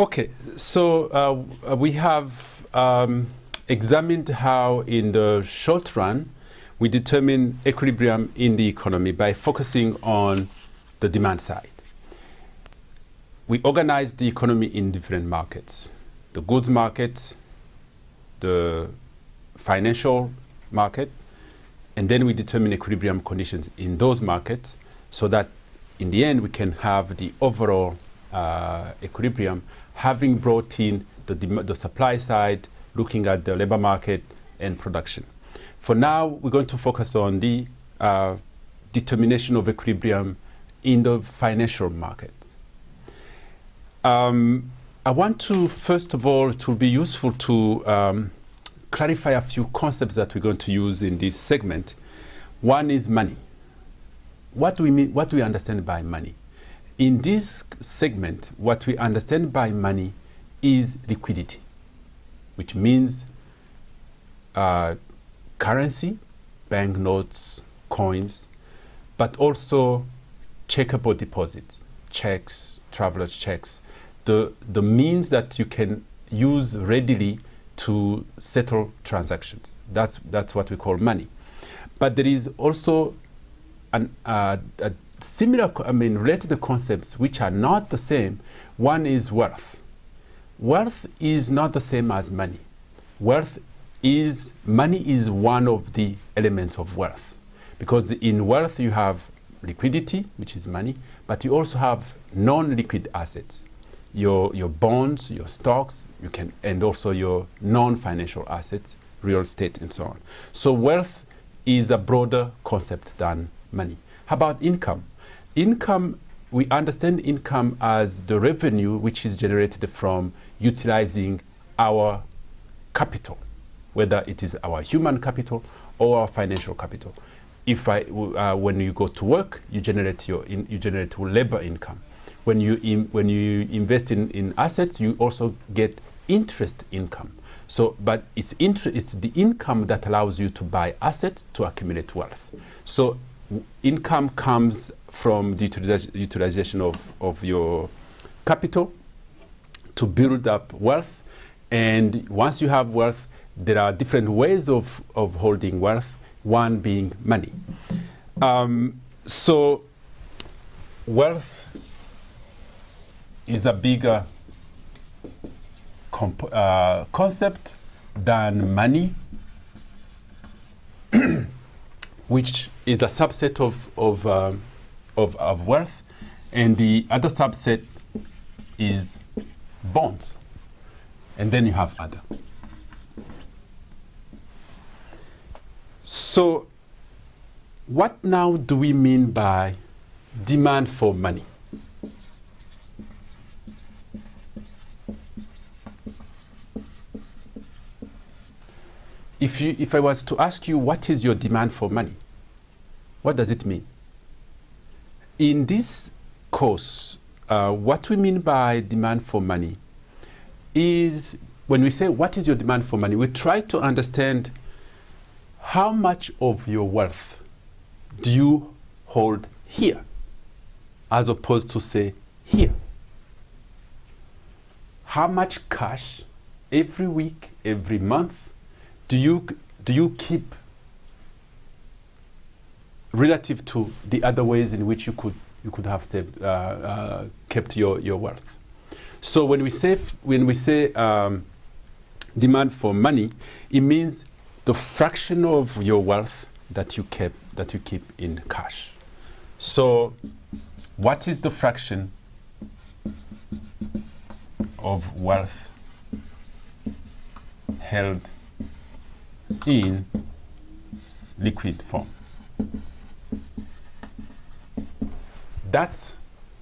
Okay, so uh, we have um, examined how in the short run we determine equilibrium in the economy by focusing on the demand side. We organize the economy in different markets. The goods market, the financial market, and then we determine equilibrium conditions in those markets so that in the end we can have the overall uh, equilibrium having brought in the, the supply side, looking at the labor market and production. For now, we're going to focus on the uh, determination of equilibrium in the financial market. Um, I want to, first of all, it will be useful to um, clarify a few concepts that we're going to use in this segment. One is money. What do we mean, what do we understand by money? In this segment, what we understand by money is liquidity, which means uh, currency, banknotes, coins, but also checkable deposits, checks, traveler's checks, the, the means that you can use readily to settle transactions. That's, that's what we call money. But there is also an, uh, a similar, I mean, related concepts which are not the same. One is wealth. Wealth is not the same as money. Wealth is, money is one of the elements of wealth. Because in wealth you have liquidity, which is money, but you also have non-liquid assets. Your, your bonds, your stocks, you can, and also your non-financial assets, real estate and so on. So wealth is a broader concept than money. How about income? Income, we understand income as the revenue which is generated from utilizing our capital, whether it is our human capital or our financial capital. If I, uh, when you go to work, you generate your in, you generate labor income. When you in, when you invest in, in assets, you also get interest income. So, but it's, it's the income that allows you to buy assets to accumulate wealth. So income comes from the utilization of, of your capital to build up wealth. And once you have wealth, there are different ways of, of holding wealth, one being money. Um, so wealth is a bigger uh, concept than money which is a subset of, of, uh, of, of wealth, and the other subset is bonds. And then you have other. So what now do we mean by demand for money? if, you, if I was to ask you what is your demand for money, what does it mean? In this course, uh, what we mean by demand for money is when we say what is your demand for money, we try to understand how much of your wealth do you hold here as opposed to say here. How much cash every week, every month, do you, do you keep relative to the other ways in which you could, you could have saved, uh, uh, kept your, your wealth? So when we say, when we say um, demand for money, it means the fraction of your wealth that you keep, that you keep in cash. So what is the fraction of wealth held in liquid form. That's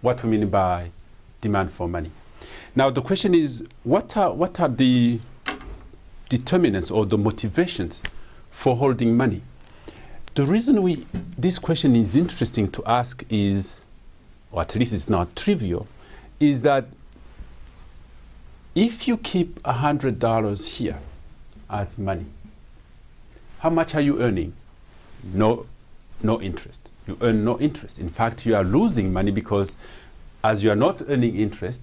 what we mean by demand for money. Now the question is, what are, what are the determinants or the motivations for holding money? The reason we, this question is interesting to ask is, or at least it's not trivial, is that if you keep $100 here as money, how much are you earning? No, no interest. You earn no interest. In fact, you are losing money because as you are not earning interest,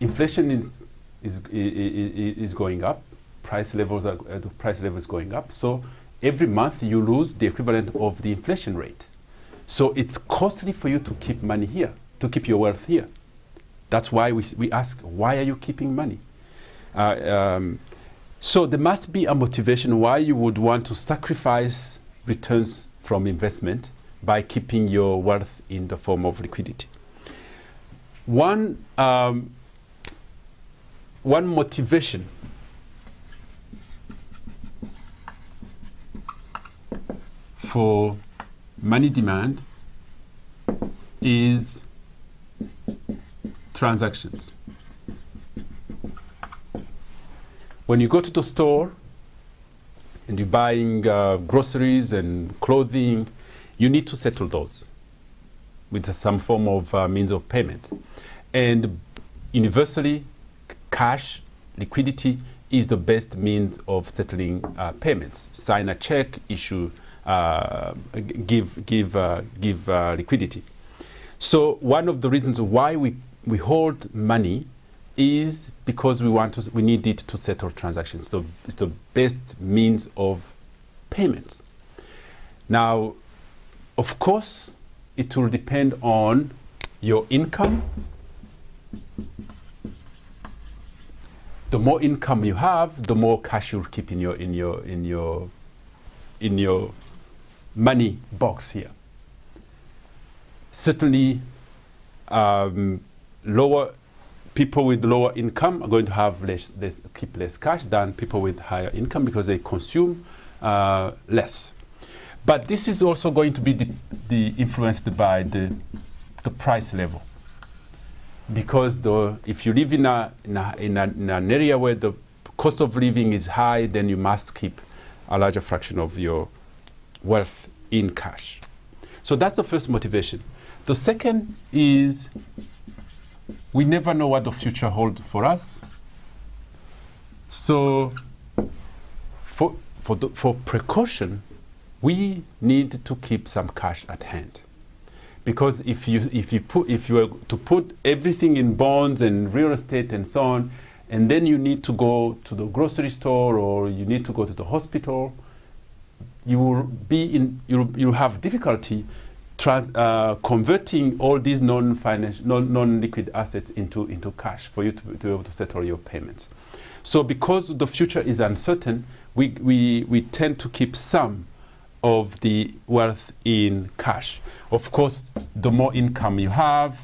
inflation is, is, is, going up, price levels are, uh, the price level is going up. So every month you lose the equivalent of the inflation rate. So it's costly for you to keep money here, to keep your wealth here. That's why we, we ask, why are you keeping money? Uh, um, so there must be a motivation why you would want to sacrifice returns from investment by keeping your wealth in the form of liquidity. One, um, one motivation for money demand is transactions. When you go to the store and you're buying uh, groceries and clothing, you need to settle those with some form of uh, means of payment. And universally, cash, liquidity is the best means of settling uh, payments. Sign a check, issue, uh, give, give, uh, give uh, liquidity. So one of the reasons why we, we hold money is because we want to, we need it to settle transactions. So it's the best means of payments. Now, of course, it will depend on your income. The more income you have, the more cash you'll keep in your in your in your in your money box here. Certainly, um, lower people with lower income are going to have less, less, keep less cash than people with higher income because they consume uh, less. But this is also going to be the, the influenced by the, the price level. Because the, if you live in, a, in, a, in, a, in an area where the cost of living is high, then you must keep a larger fraction of your wealth in cash. So that's the first motivation. The second is we never know what the future holds for us. So for, for, the, for precaution, we need to keep some cash at hand. Because if you, if you, put, if you were to put everything in bonds and real estate and so on, and then you need to go to the grocery store or you need to go to the hospital, you will be in, you'll, you'll have difficulty uh, converting all these non-financial, non-liquid assets into, into cash for you to, to be able to settle your payments. So because the future is uncertain, we, we, we tend to keep some of the wealth in cash. Of course, the more income you have,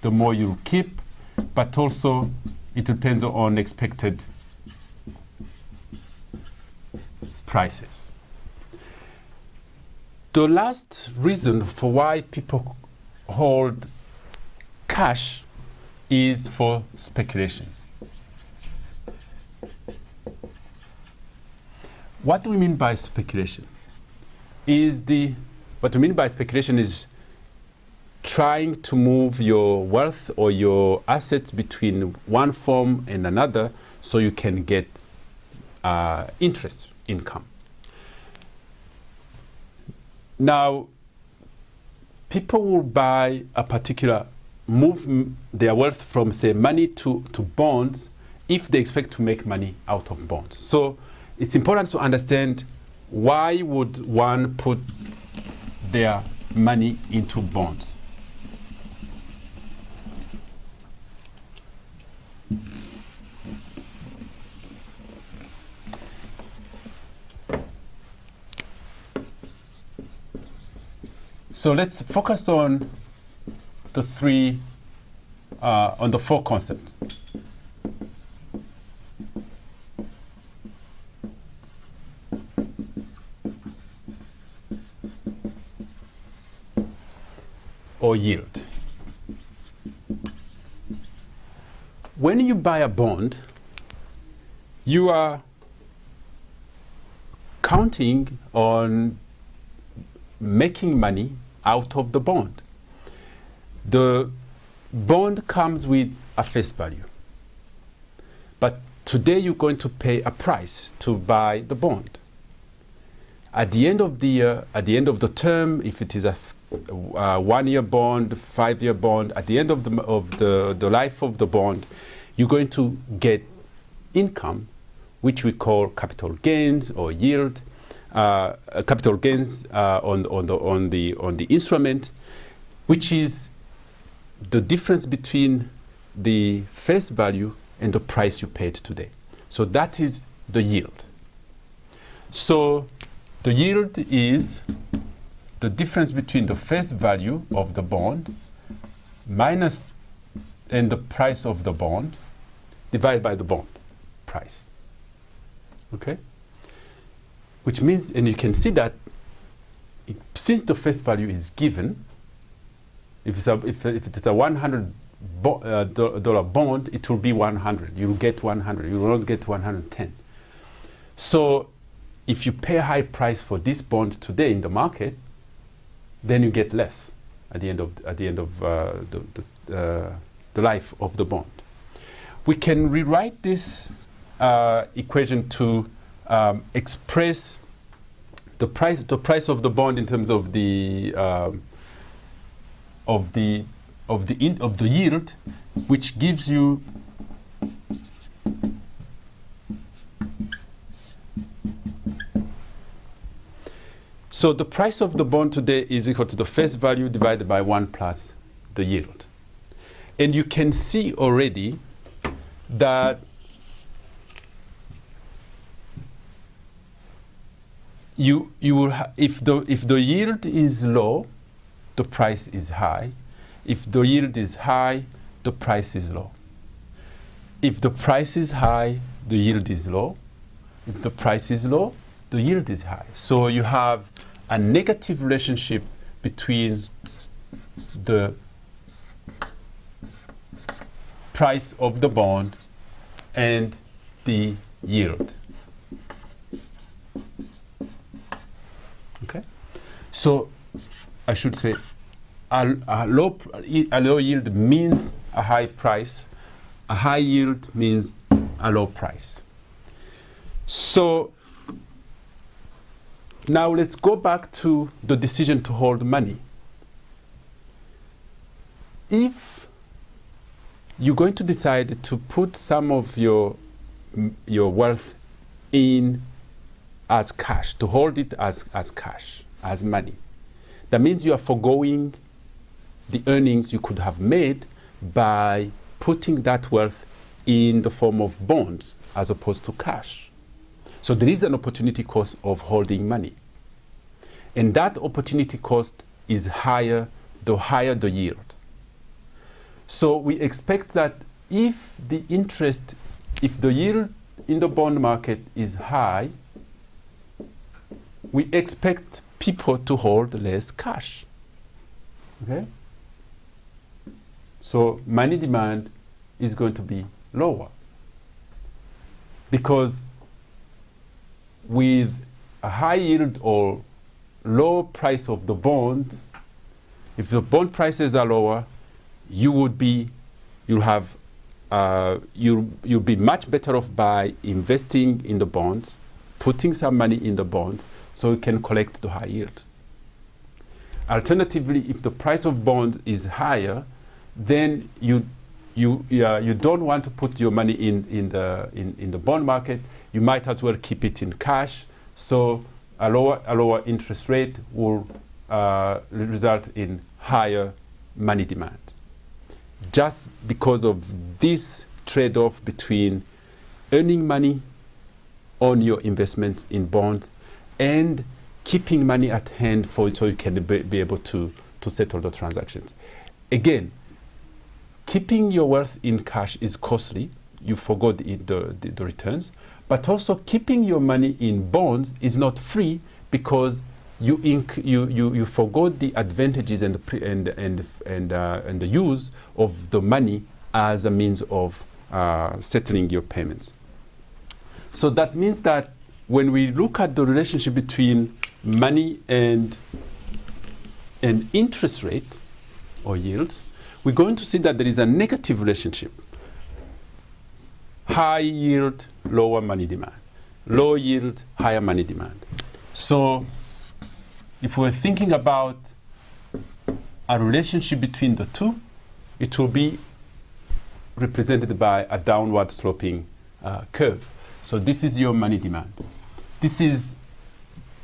the more you keep, but also it depends on expected prices. The last reason for why people hold cash is for speculation. What do we mean by speculation? Is the what we mean by speculation is trying to move your wealth or your assets between one form and another so you can get uh, interest income. Now, people will buy a particular, move their wealth from, say, money to, to bonds if they expect to make money out of bonds. So it's important to understand why would one put their money into bonds. So let's focus on the three, uh, on the four concepts. or yield. When you buy a bond, you are counting on making money out of the bond. The bond comes with a face value. But today you're going to pay a price to buy the bond. At the end of the year, at the end of the term, if it is a one-year bond, five-year bond, at the end of the, of the, the life of the bond, you're going to get income, which we call capital gains or yield, uh, capital gains uh, on, on, the, on, the, on the instrument, which is the difference between the face value and the price you paid today. So that is the yield. So the yield is the difference between the face value of the bond minus and the price of the bond divided by the bond price. Okay? Which means, and you can see that it, since the face value is given, if it's a, if, if it's a 100 bo uh, dollar bond, it will be 100. You will get 100. You will not get 110. So if you pay a high price for this bond today in the market, then you get less at the end of at the end of uh, the the, uh, the, life of the bond. We can rewrite this uh, equation to um, express the price the price of the bond in terms of the um, of the of the in, of the yield, which gives you So the price of the bond today is equal to the face value divided by 1 plus the yield. And you can see already that you, you will if, the, if the yield is low, the price is high. If the yield is high, the price is low. If the price is high, the yield is low. If the price is low, the yield is high. So you have a negative relationship between the price of the bond and the yield. Okay? So I should say a, a, low, a low yield means a high price. A high yield means a low price. So now let's go back to the decision to hold money. If you're going to decide to put some of your, your wealth in as cash, to hold it as, as cash, as money, that means you are foregoing the earnings you could have made by putting that wealth in the form of bonds as opposed to cash. So there is an opportunity cost of holding money. And that opportunity cost is higher the higher the yield. So we expect that if the interest, if the yield in the bond market is high, we expect people to hold less cash. Okay? So money demand is going to be lower because with a high yield or low price of the bond, if the bond prices are lower, you would be, you'll have, uh, you'll, you'll be much better off by investing in the bonds, putting some money in the bonds, so you can collect the high yields. Alternatively, if the price of bond is higher, then you you uh, you don't want to put your money in in the in, in the bond market you might as well keep it in cash. So a lower, a lower interest rate will uh, result in higher money demand. Just because of this trade-off between earning money on your investments in bonds and keeping money at hand for so you can be, be able to, to settle the transactions. Again, keeping your wealth in cash is costly. You forgot the, the, the returns. But also keeping your money in bonds is not free because you, you, you, you forgot the advantages and the, and, and, and, uh, and the use of the money as a means of uh, settling your payments. So that means that when we look at the relationship between money and, and interest rate or yields, we're going to see that there is a negative relationship high yield, lower money demand. Low yield, higher money demand. So if we're thinking about a relationship between the two, it will be represented by a downward sloping uh, curve. So this is your money demand. This is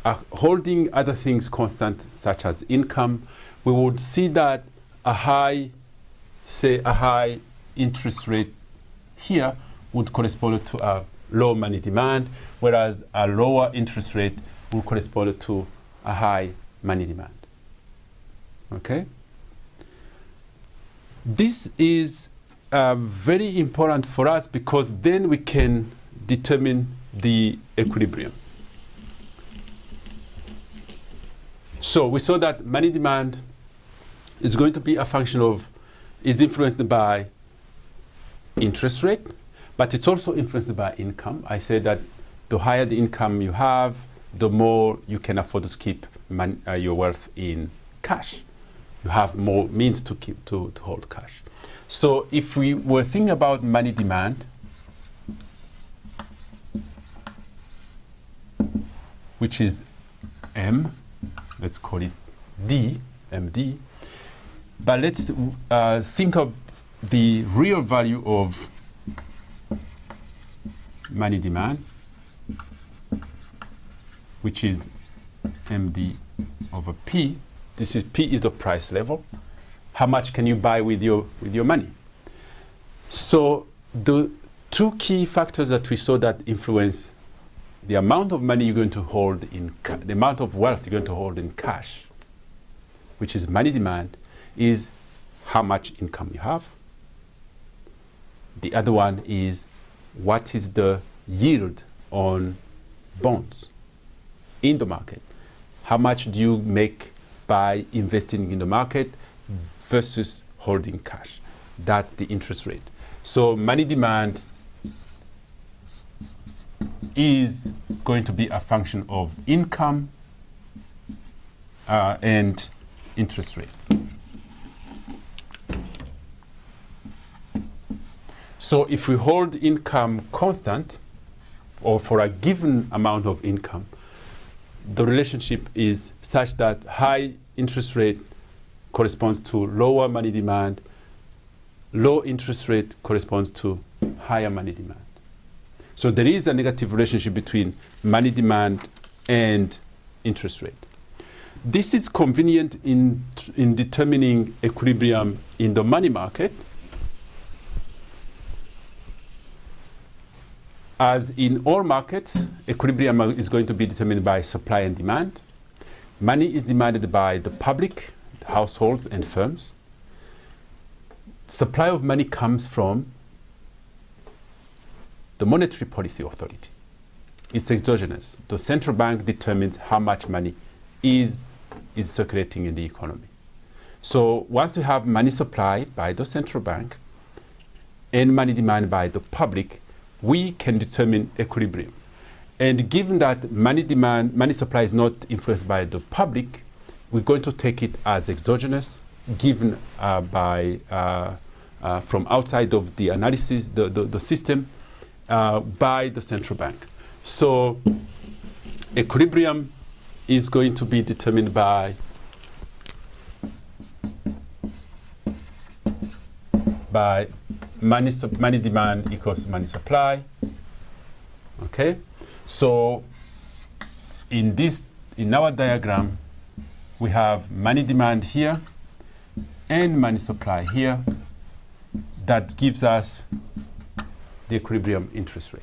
uh, holding other things constant, such as income. We would see that a high, say a high interest rate here would correspond to a low money demand, whereas a lower interest rate would correspond to a high money demand. Okay? This is uh, very important for us because then we can determine the equilibrium. So we saw that money demand is going to be a function of, is influenced by interest rate, but it's also influenced by income. I said that the higher the income you have, the more you can afford to keep uh, your wealth in cash. You have more means to keep to, to hold cash. So if we were thinking about money demand, which is M, let's call it D, MD, but let's uh, think of the real value of money demand, which is MD over P. This is P is the price level. How much can you buy with your with your money? So the two key factors that we saw that influence the amount of money you're going to hold in the amount of wealth you're going to hold in cash, which is money demand, is how much income you have. The other one is what is the yield on bonds in the market. How much do you make by investing in the market versus holding cash? That's the interest rate. So money demand is going to be a function of income uh, and interest rate. So if we hold income constant, or for a given amount of income, the relationship is such that high interest rate corresponds to lower money demand, low interest rate corresponds to higher money demand. So there is a negative relationship between money demand and interest rate. This is convenient in, in determining equilibrium in the money market. As in all markets, equilibrium is going to be determined by supply and demand. Money is demanded by the public, households, and firms. Supply of money comes from the Monetary Policy Authority. It's exogenous. The central bank determines how much money is, is circulating in the economy. So once you have money supply by the central bank and money demand by the public, we can determine equilibrium. And given that money demand, money supply is not influenced by the public, we're going to take it as exogenous, given uh, by uh, uh, from outside of the analysis, the, the, the system, uh, by the central bank. So equilibrium is going to be determined by by money, money demand equals money supply. Okay, so in this in our diagram, we have money demand here and money supply here. That gives us the equilibrium interest rate.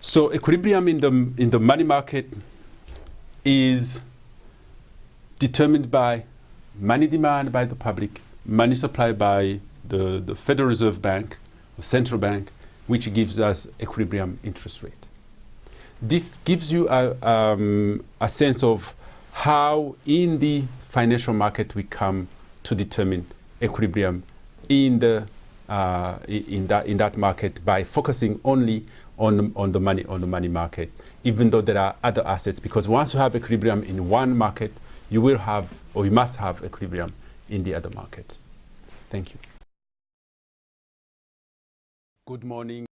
So equilibrium in the, in the money market is determined by money demand by the public, money supply by the, the Federal Reserve Bank, or central bank, which gives us equilibrium interest rate. This gives you a, um, a sense of how in the financial market we come to determine equilibrium in the uh, in that in that market by focusing only on on the money on the money market, even though there are other assets. Because once you have equilibrium in one market, you will have or you must have equilibrium in the other market. Thank you. Good morning.